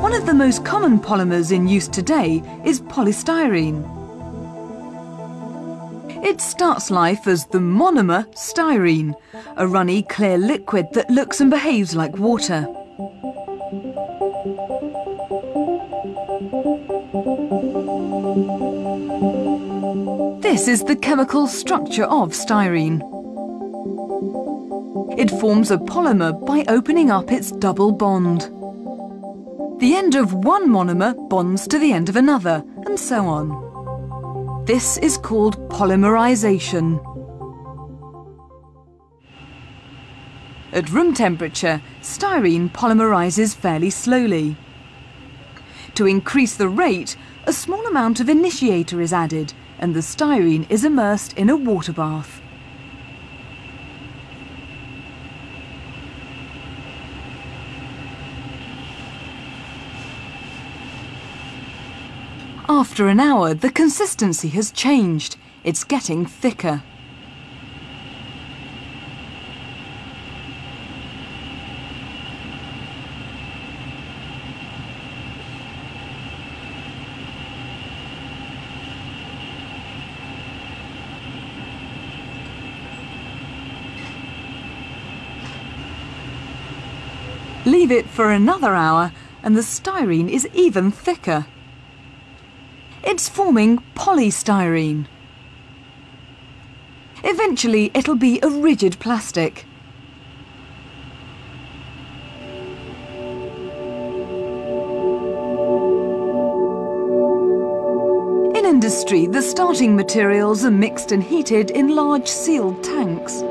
One of the most common polymers in use today is polystyrene. It starts life as the monomer styrene, a runny clear liquid that looks and behaves like water. This is the chemical structure of styrene. It forms a polymer by opening up its double bond. The end of one monomer bonds to the end of another, and so on. This is called polymerization. At room temperature, styrene polymerizes fairly slowly. To increase the rate, a small amount of initiator is added and the styrene is immersed in a water bath. After an hour, the consistency has changed. It's getting thicker. Leave it for another hour and the styrene is even thicker. It's forming polystyrene. Eventually it'll be a rigid plastic. In industry, the starting materials are mixed and heated in large sealed tanks.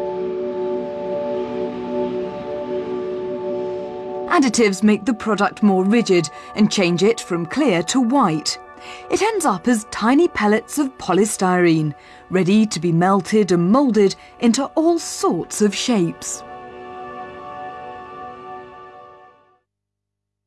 Additives make the product more rigid and change it from clear to white. It ends up as tiny pellets of polystyrene, ready to be melted and moulded into all sorts of shapes.